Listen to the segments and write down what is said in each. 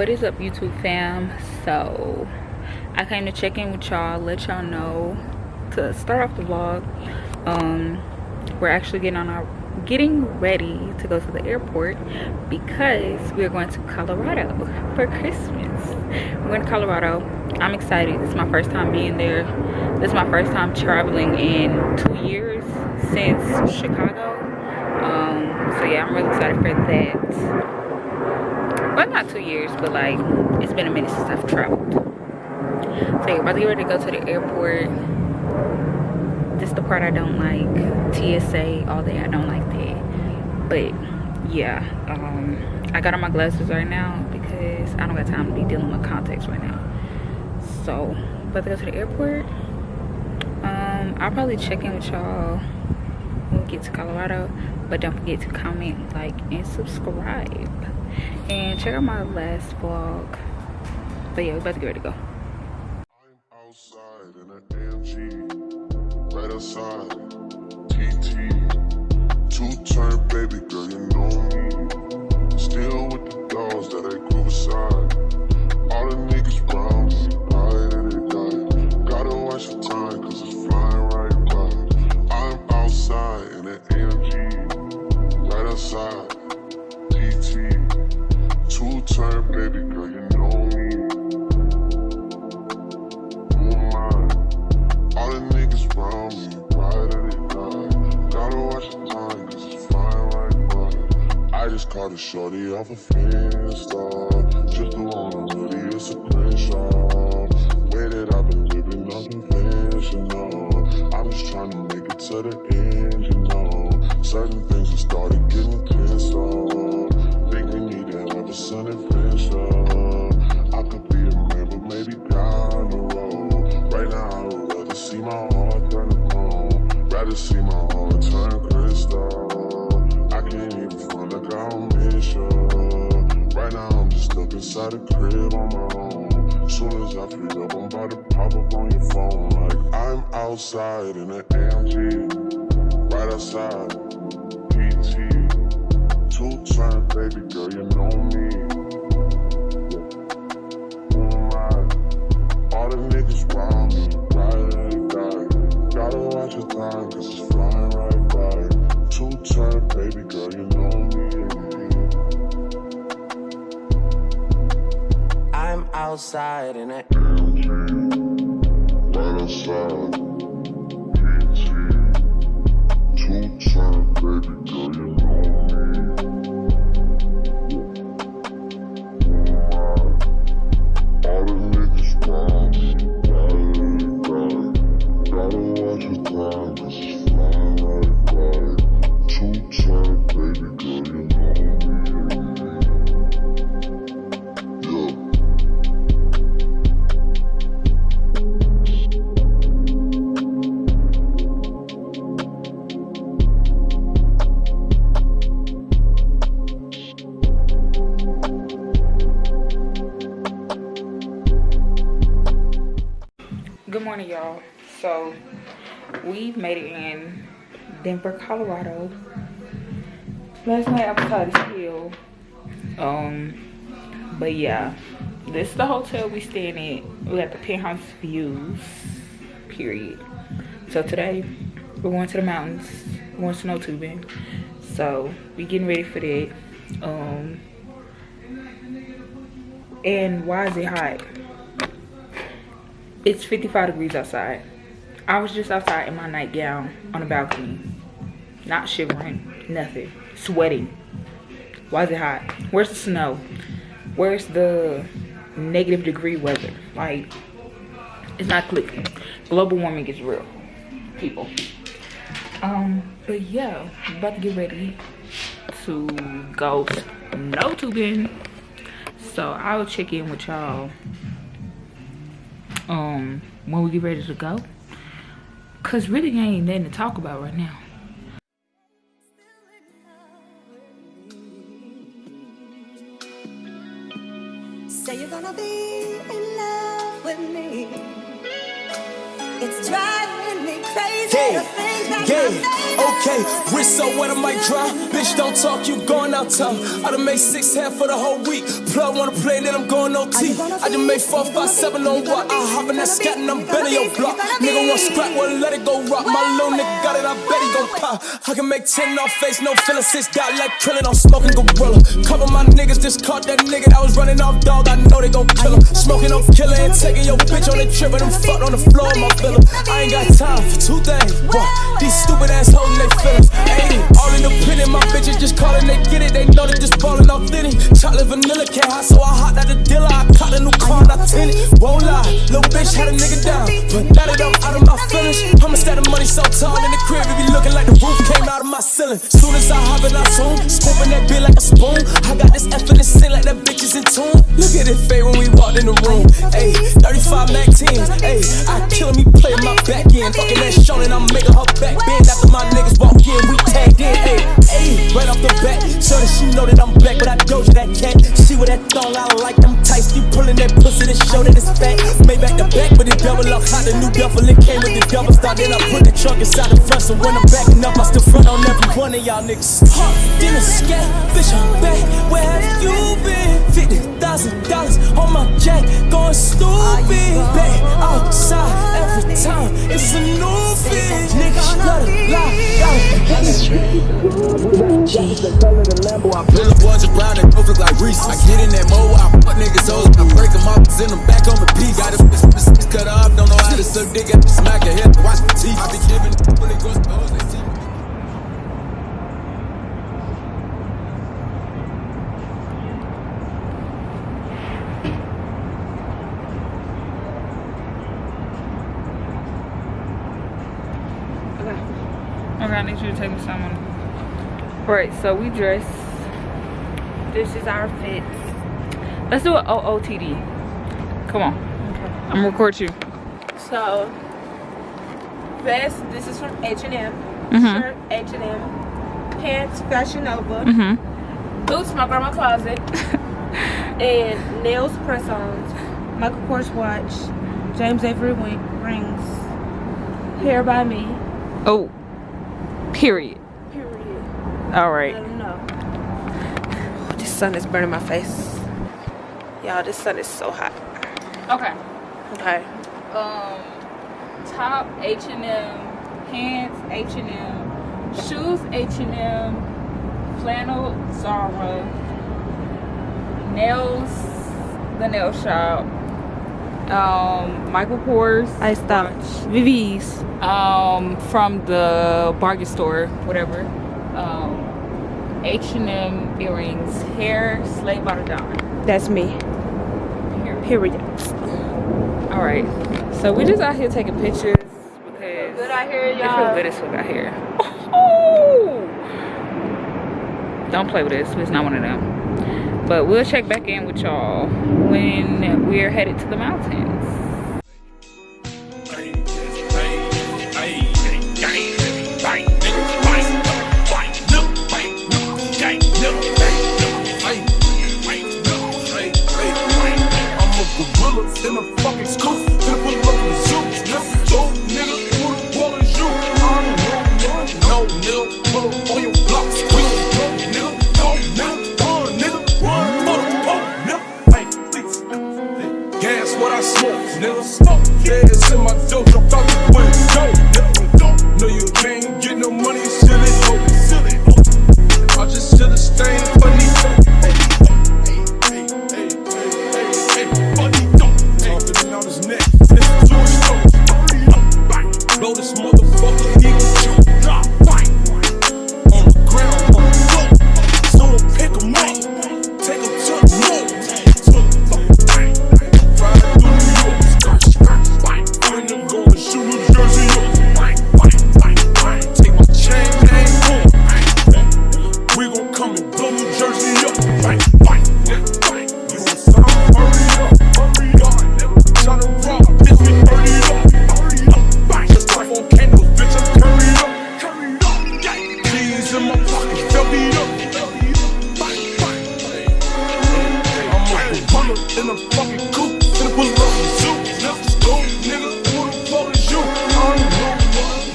what is up youtube fam? So i came to check in with y'all let y'all know to start off the vlog. Um we're actually getting on our getting ready to go to the airport because we're going to colorado for christmas. We're going to colorado. I'm excited. This is my first time being there. This is my first time traveling in two years since chicago. Um so yeah i'm really excited for that not two years but like it's been a minute since i've traveled. So you're about to get ready to go to the airport this is the part i don't like. Tsa all day i don't like that. But yeah um i got on my glasses right now because i don't got time to be dealing with contacts right now. So about to go to the airport um i'll probably check in with y'all when we get to colorado. But don't forget to comment like and subscribe and check out my last vlog. But yeah we're about to get ready to go pop up on your phone. Like I'm outside in an AMG, right outside. PT, two turn baby girl, you know me. Moonlight. All the niggas round me, ride and die. Gotta watch your time, cause it's flying right by. Two turn baby girl, you know me. I'm outside in it. Denver colorado. Last night i was tired as hell um but yeah this is the hotel we staying at. We got the penthouse views period. So today we're going to the mountains. We're going snow tubing. So we getting ready for that. Um and why is it hot? It's 55 degrees outside. I was just outside in my nightgown on the balcony not shivering. Nothing. Sweating. Why is it hot? Where's the snow? Where's the negative degree weather? Like it's not clicking. Global warming is real people. Um but yeah about to get ready to go snow tubing. So i'll check in with y'all um when we get ready to go. Because really ain't nothing to talk about right now be in love with me. It's crazy. Yeah, yeah, okay. Wrist so wet, I might dry. Bitch, don't talk, you going out town. I done made six half for the whole week. Plug wanna play, then I'm going OT. I just made four, five, seven on what? I hop in that scat and I'm bending your block. Nigga want scrap, well, let it go rock. My little nigga got it, I bet he gon' pop. I can make 10 off face, no feeling. Six got like krillin', I'm smoking gorilla. Cover my niggas just caught that nigga that was running off dog. I know they gon' kill him. Smoking on killer and taking your bitch on the trip and them fucked on the floor of my villa. I ain't got time for two things. These stupid ass hoes, they feelings. Ayy, all in the pen, my bitches just calling, they get it. They know they just ballin' off Diddy. Chocolate vanilla can't hot, so I hot out the dealer. I caught a new car and I tin it. Won't lie, little bitch had a nigga down. But now that I'm out of my feelings, I'ma stack the money so tall in the crib, it be looking like the roof came out of my ceiling. Soon as I hop in, I zoom, scooping that bitch like a spoon. With I like them tights. You pulling that pussy to show that it's fat. Made double up. How the new duffel, it came with the double star. Then I put the truck inside the front. So when I'm backing up, I still front on every one of y'all niggas. Huh, then a scat, bitch, I'm back. Where have you been? Fifty thousand dollars on my jack, going stupid. Back outside every time, it's a new fit. Niggas love to lie, I pull up ones around and both look like Reese. I get in that mo, I fuck I OOTD. Come on. I'm gonna record you. So, vest, this is from H&M. Mhm. Shirt, H&M. Pants, Fashion Nova. Mm-hmm. Boots, my grandma closet. and nails, press-ons. Michael Kors watch. James Avery rings. Hair by me. Oh. Period. Period. All right. I don't know. This sun is burning my face. Y'all, this sun is so hot. Okay. Okay. Um, top H and M, pants H and M, shoes H and M, flannel Zara, nails the nail shop, um, Michael Kors. I stopped. VV's. um from the bargain store whatever um h&m earrings hair slay by the That's me. Period. Period. all right so we just out here taking pictures because Good out here, it y'all. good as fuck out here oh! don't play with this it's not one of them but we'll check back in with y'all when we're headed to the mountains a fucking Hundreds in my pocket, fill me up. I'm a runner in a fucking coupe, in a pull up zoo. Left the school, nigga, who the fuck is you? I ain't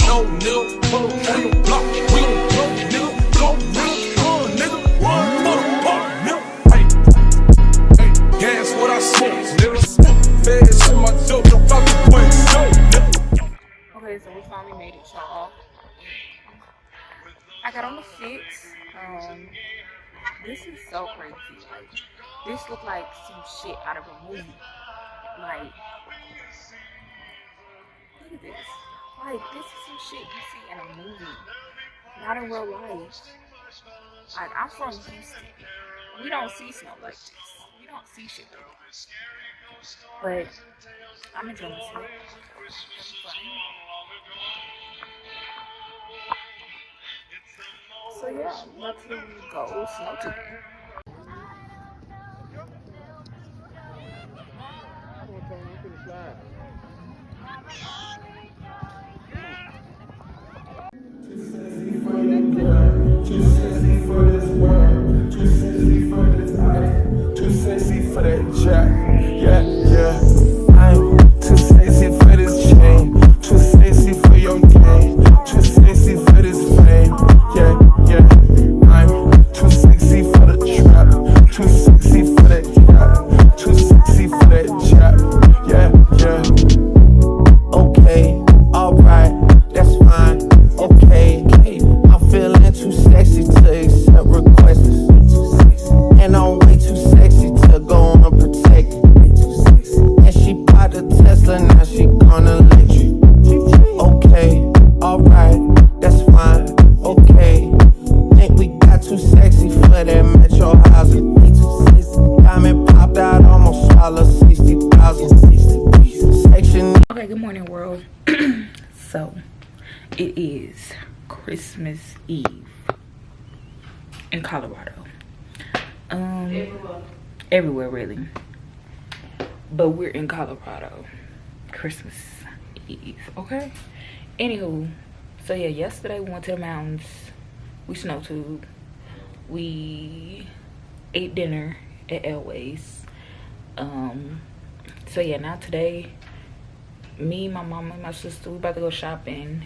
no, no nigga, pull up on the block, we gon' blow, nigga, go real, uh, nigga, one motherfucker, nigga. Hey, hey, gas what I smoke, nigga. Feds in my dope, I'm fucking way. Okay, so we finally made it, y'all. Um, this is so crazy. Like, this look like some shit out of a movie. Like, look at this. Like, this is some shit you see in a movie, not in real life. Like, I'm from Houston. We don't see snow like this. We don't see shit like this. But I'm enjoying myself. So yeah, let's go snow tube. Too Diamond popped out, almost swallowed 60,000. Section Okay, good morning, world. so, it is Christmas Eve in Colorado. Um, everywhere. everywhere, really. But we're in Colorado, Christmas Eve. Okay. Anywho, so yeah, yesterday we went to the mountains. We snow tube. We ate dinner at Elway's. Um. So yeah, now today me, my mama, and my sister, we about to go shopping.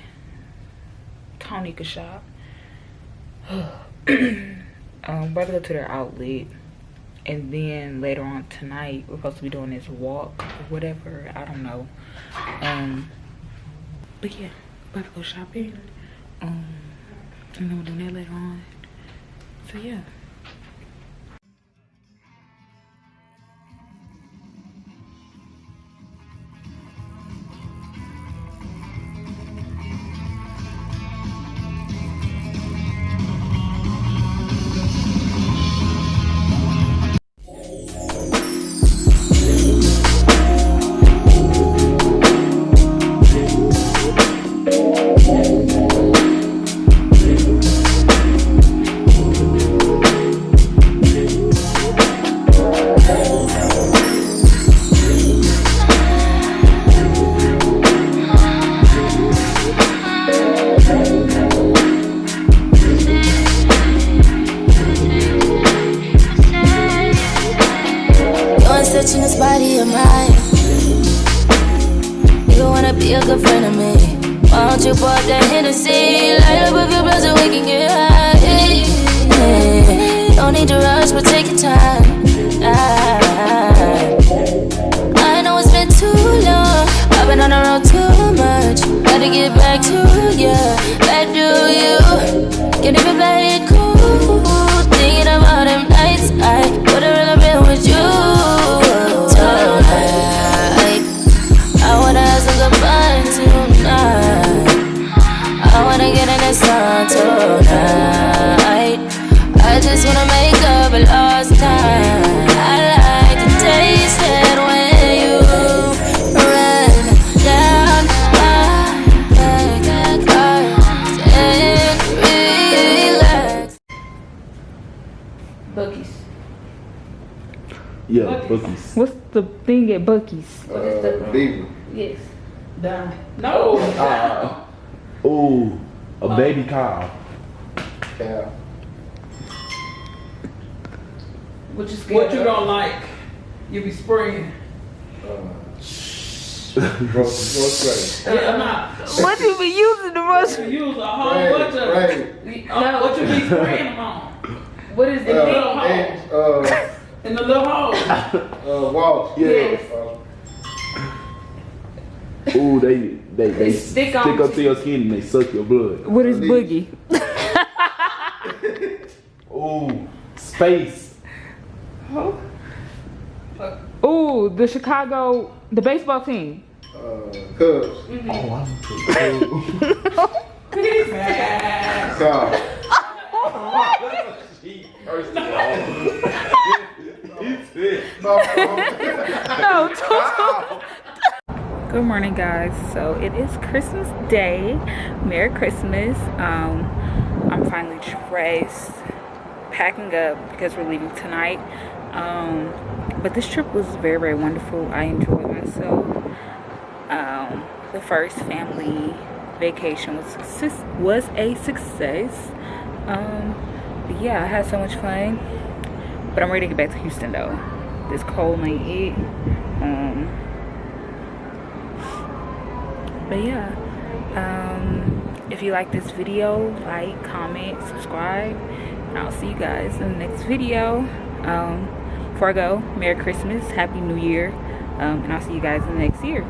Tony could shop. um, about to go to their outlet. And then later on tonight, we're supposed to be doing this walk or whatever. I don't know. Um, but yeah, about to go shopping. Um, and then we'll do that later on. So yeah. Gotta get Yeah, Buc-ee's. What's the thing at Buc-ee's? Uh, Beaver. Yes. Down. No. Uh, ooh, a baby cow. Yeah. What you What you don't like, you be spraying. Yeah, I'm not. What you be using the most? You use a whole Right, bunch of. right. Uh, what you be spraying them on? What is The it? little they they they stick stick, on up to your skin and they suck your blood. What is boogie? Ooh, Space. Ooh, the Chicago, the baseball team. Uh, Cubs. Oh, I'm Car. First of all. He's it. No, Good morning, guys. So it is Christmas Day. Merry Christmas. Um, I'm finally dressed, packing up because we're leaving tonight. Um, but this trip was very, very wonderful. I enjoyed myself. Um, the first family vacation was success was a success. Um, yeah, I had so much fun. But I'm ready to get back to Houston though. This cold ain't it. Um, but yeah um if you like this video like comment subscribe and i'll see you guys in the next video. Um before i go merry christmas happy new year um and i'll see you guys in the next year